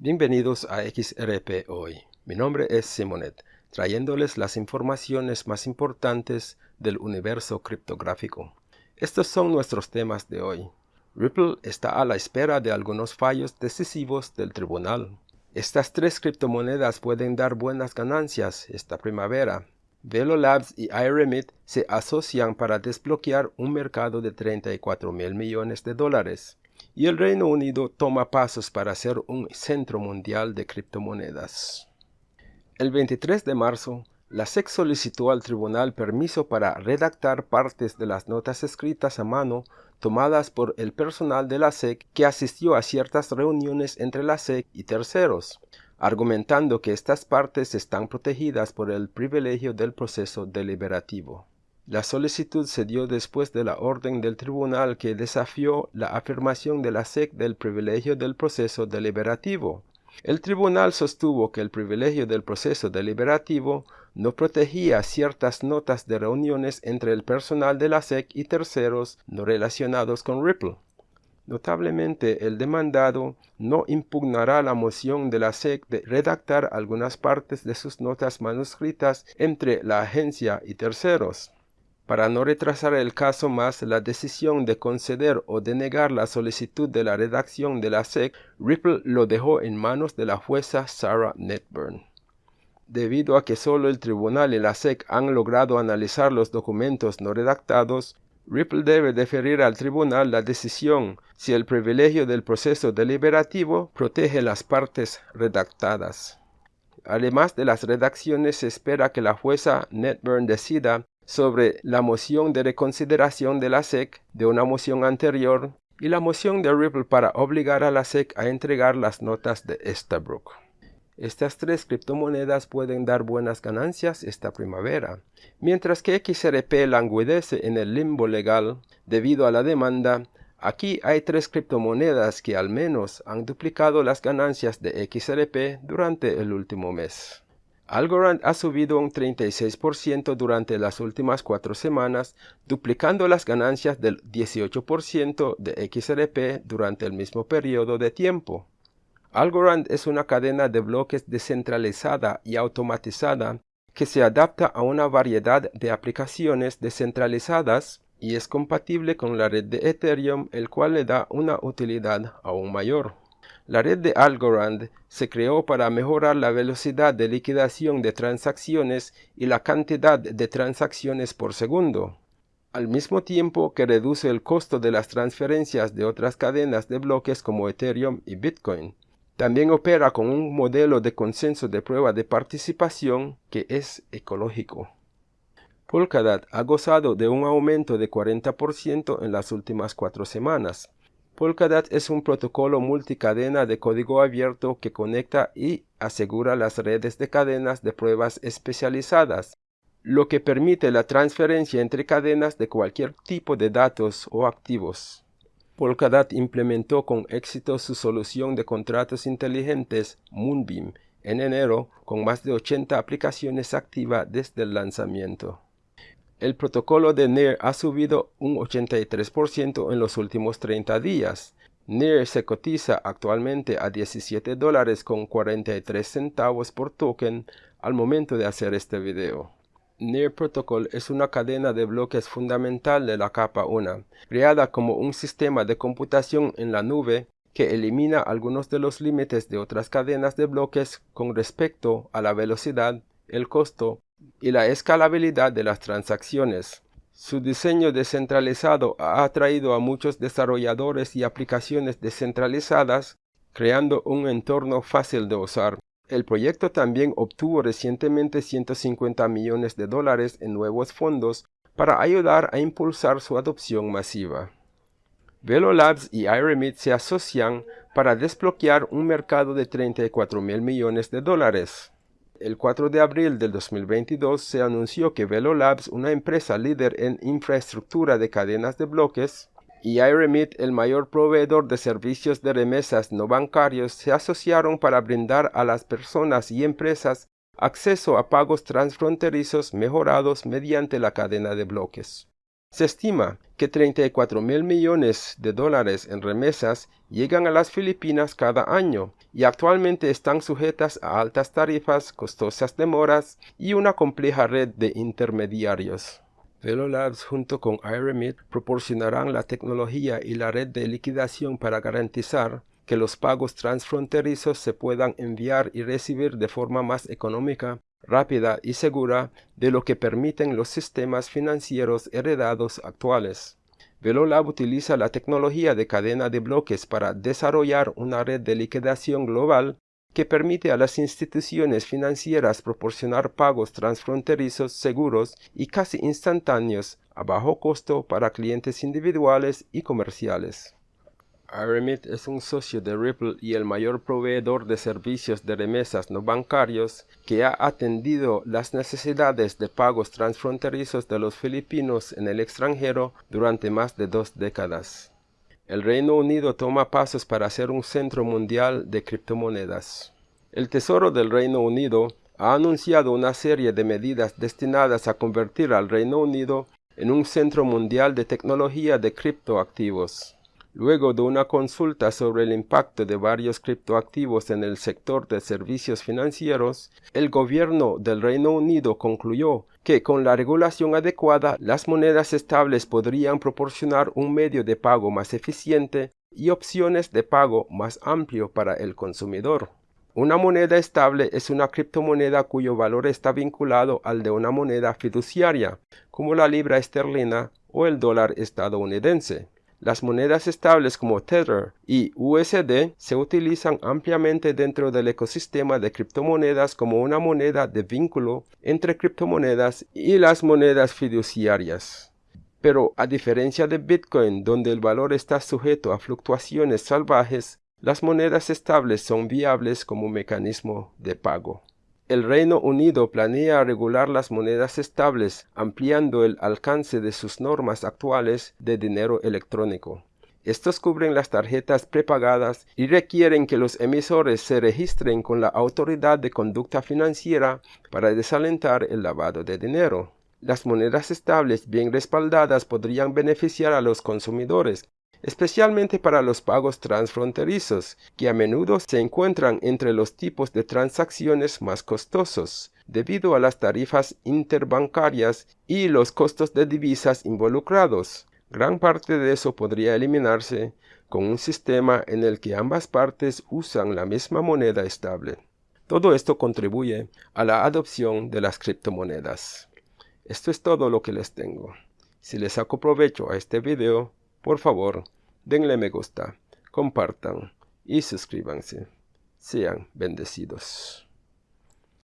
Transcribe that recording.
Bienvenidos a XRP Hoy. Mi nombre es Simonet, trayéndoles las informaciones más importantes del universo criptográfico. Estos son nuestros temas de hoy. Ripple está a la espera de algunos fallos decisivos del tribunal. Estas tres criptomonedas pueden dar buenas ganancias esta primavera. Velo Labs y iRemit se asocian para desbloquear un mercado de 34 mil millones de dólares y el Reino Unido toma pasos para ser un centro mundial de criptomonedas. El 23 de marzo, la SEC solicitó al tribunal permiso para redactar partes de las notas escritas a mano tomadas por el personal de la SEC que asistió a ciertas reuniones entre la SEC y terceros, argumentando que estas partes están protegidas por el privilegio del proceso deliberativo. La solicitud se dio después de la orden del tribunal que desafió la afirmación de la SEC del privilegio del proceso deliberativo. El tribunal sostuvo que el privilegio del proceso deliberativo no protegía ciertas notas de reuniones entre el personal de la SEC y terceros no relacionados con Ripple. Notablemente, el demandado no impugnará la moción de la SEC de redactar algunas partes de sus notas manuscritas entre la agencia y terceros. Para no retrasar el caso más, la decisión de conceder o denegar la solicitud de la redacción de la SEC, Ripple lo dejó en manos de la jueza Sarah Netburn. Debido a que solo el tribunal y la SEC han logrado analizar los documentos no redactados, Ripple debe deferir al tribunal la decisión si el privilegio del proceso deliberativo protege las partes redactadas. Además de las redacciones, se espera que la jueza Netburn decida sobre la moción de reconsideración de la SEC de una moción anterior y la moción de Ripple para obligar a la SEC a entregar las notas de Estabrook. Estas tres criptomonedas pueden dar buenas ganancias esta primavera, mientras que XRP languidece en el limbo legal debido a la demanda. Aquí hay tres criptomonedas que al menos han duplicado las ganancias de XRP durante el último mes. Algorand ha subido un 36% durante las últimas cuatro semanas, duplicando las ganancias del 18% de XRP durante el mismo periodo de tiempo. Algorand es una cadena de bloques descentralizada y automatizada que se adapta a una variedad de aplicaciones descentralizadas y es compatible con la red de Ethereum, el cual le da una utilidad aún mayor. La red de Algorand se creó para mejorar la velocidad de liquidación de transacciones y la cantidad de transacciones por segundo, al mismo tiempo que reduce el costo de las transferencias de otras cadenas de bloques como Ethereum y Bitcoin. También opera con un modelo de consenso de prueba de participación que es ecológico. Polkadot ha gozado de un aumento de 40% en las últimas cuatro semanas, Polkadot es un protocolo multicadena de código abierto que conecta y asegura las redes de cadenas de pruebas especializadas, lo que permite la transferencia entre cadenas de cualquier tipo de datos o activos. Polkadot implementó con éxito su solución de contratos inteligentes Moonbeam en enero con más de 80 aplicaciones activas desde el lanzamiento. El protocolo de NIR ha subido un 83% en los últimos 30 días. NIR se cotiza actualmente a 17 dólares con 43 centavos por token al momento de hacer este video. NIR Protocol es una cadena de bloques fundamental de la capa 1, creada como un sistema de computación en la nube que elimina algunos de los límites de otras cadenas de bloques con respecto a la velocidad, el costo y la escalabilidad de las transacciones. Su diseño descentralizado ha atraído a muchos desarrolladores y aplicaciones descentralizadas, creando un entorno fácil de usar. El proyecto también obtuvo recientemente 150 millones de dólares en nuevos fondos para ayudar a impulsar su adopción masiva. Velo Labs y iRemit se asocian para desbloquear un mercado de 34 mil millones de dólares. El 4 de abril del 2022 se anunció que Velo Labs, una empresa líder en infraestructura de cadenas de bloques, y iRemit, el mayor proveedor de servicios de remesas no bancarios, se asociaron para brindar a las personas y empresas acceso a pagos transfronterizos mejorados mediante la cadena de bloques. Se estima que 34 mil millones de dólares en remesas llegan a las Filipinas cada año y actualmente están sujetas a altas tarifas, costosas demoras y una compleja red de intermediarios. Velolabs junto con Iremit proporcionarán la tecnología y la red de liquidación para garantizar que los pagos transfronterizos se puedan enviar y recibir de forma más económica, rápida y segura de lo que permiten los sistemas financieros heredados actuales. Velolab utiliza la tecnología de cadena de bloques para desarrollar una red de liquidación global que permite a las instituciones financieras proporcionar pagos transfronterizos seguros y casi instantáneos a bajo costo para clientes individuales y comerciales. Aremit es un socio de Ripple y el mayor proveedor de servicios de remesas no bancarios que ha atendido las necesidades de pagos transfronterizos de los filipinos en el extranjero durante más de dos décadas. El Reino Unido toma pasos para ser un centro mundial de criptomonedas. El Tesoro del Reino Unido ha anunciado una serie de medidas destinadas a convertir al Reino Unido en un centro mundial de tecnología de criptoactivos. Luego de una consulta sobre el impacto de varios criptoactivos en el sector de servicios financieros, el gobierno del Reino Unido concluyó que con la regulación adecuada las monedas estables podrían proporcionar un medio de pago más eficiente y opciones de pago más amplio para el consumidor. Una moneda estable es una criptomoneda cuyo valor está vinculado al de una moneda fiduciaria, como la libra esterlina o el dólar estadounidense. Las monedas estables como Tether y USD se utilizan ampliamente dentro del ecosistema de criptomonedas como una moneda de vínculo entre criptomonedas y las monedas fiduciarias. Pero a diferencia de Bitcoin, donde el valor está sujeto a fluctuaciones salvajes, las monedas estables son viables como mecanismo de pago. El Reino Unido planea regular las monedas estables, ampliando el alcance de sus normas actuales de dinero electrónico. Estos cubren las tarjetas prepagadas y requieren que los emisores se registren con la Autoridad de Conducta Financiera para desalentar el lavado de dinero. Las monedas estables bien respaldadas podrían beneficiar a los consumidores, especialmente para los pagos transfronterizos, que a menudo se encuentran entre los tipos de transacciones más costosos, debido a las tarifas interbancarias y los costos de divisas involucrados. Gran parte de eso podría eliminarse con un sistema en el que ambas partes usan la misma moneda estable. Todo esto contribuye a la adopción de las criptomonedas. Esto es todo lo que les tengo. Si les saco provecho a este video, por favor, denle me gusta, compartan y suscríbanse. Sean bendecidos.